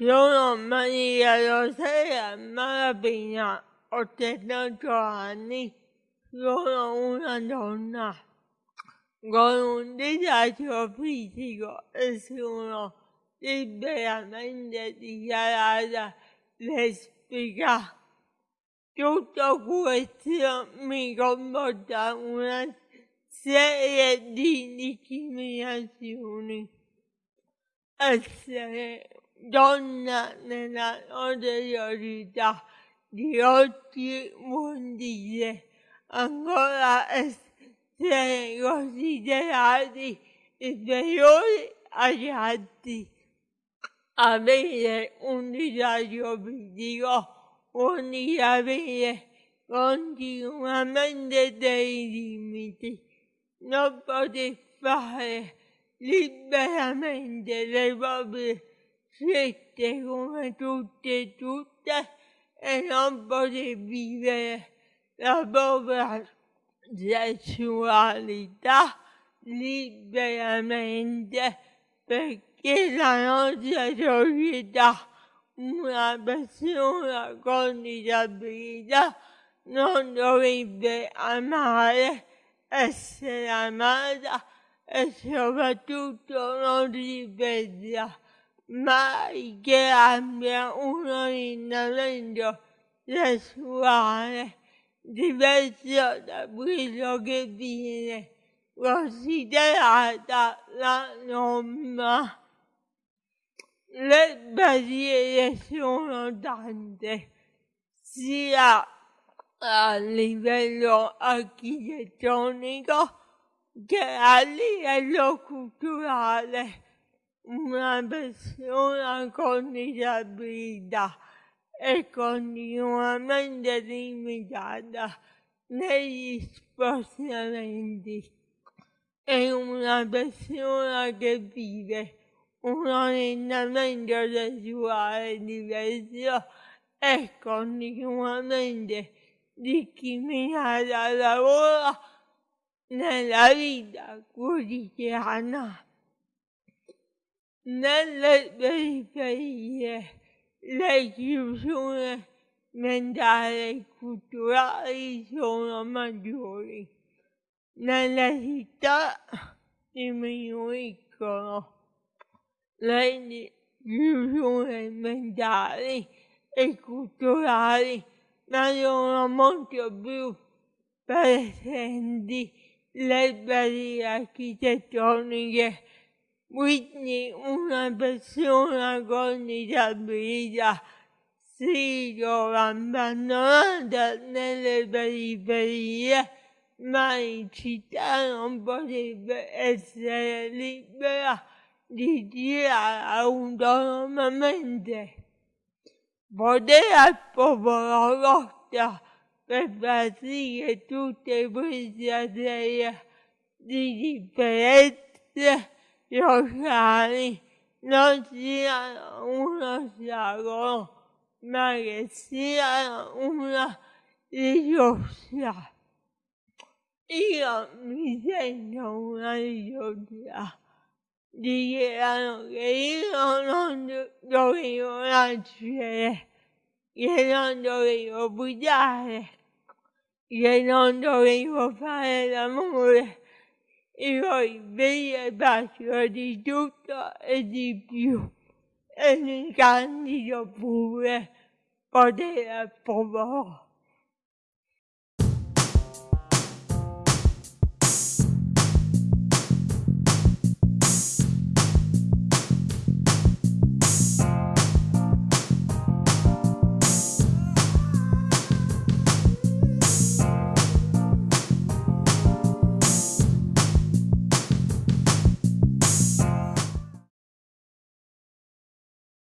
Sono Maria Rosaria Malapena, ho 78 anni, sono una donna con un disagio fisico e sono liberamente dichiarata lesbica. Tutto questo mi comporta una serie di discriminazioni. Essere donna nella notorietà di oggi vuol dire ancora essere considerati inferiori agli altri. Avere un disagio fisico vuol dire avere continuamente dei limiti, non poter fare liberamente le proprie scelte come tutte e tutte e non poter vivere la propria sessualità liberamente perché la nostra società una persona con disabilità non dovrebbe amare, essere amata e soprattutto non ripeterla mai che abbia un orientamento sessuale diverso da quello che viene considerata la norma. Le barriere sono tante, sia a livello architettonico che a livello culturale una persona con disabilità è continuamente limitata negli spostamenti. È una persona che vive un orientamento sessuale diverso è continuamente discriminata al lavoro nella vita quotidiana nelle periferie le chiusure mentali e culturali sono maggiori. Nelle città diminuiscono. Le chiusure mentali e culturali, ma sono molto più presenti. Le barriere architettoniche quindi una persona con disabilità si trova abbandonata nelle periferie, ma in città non potrebbe essere libera di girare autonomamente. Potere al popolo lotta per far sì che tutte queste serie di differenze locali non siano un ostacolo, ma che siano una risorsa. Io mi sento una risorsa. Dichiarano che io non dovevo nascere, che non dovevo bugiare, che non dovevo fare l'amore io vi faccio di tutto e di più e mi candido pure potere al popolo.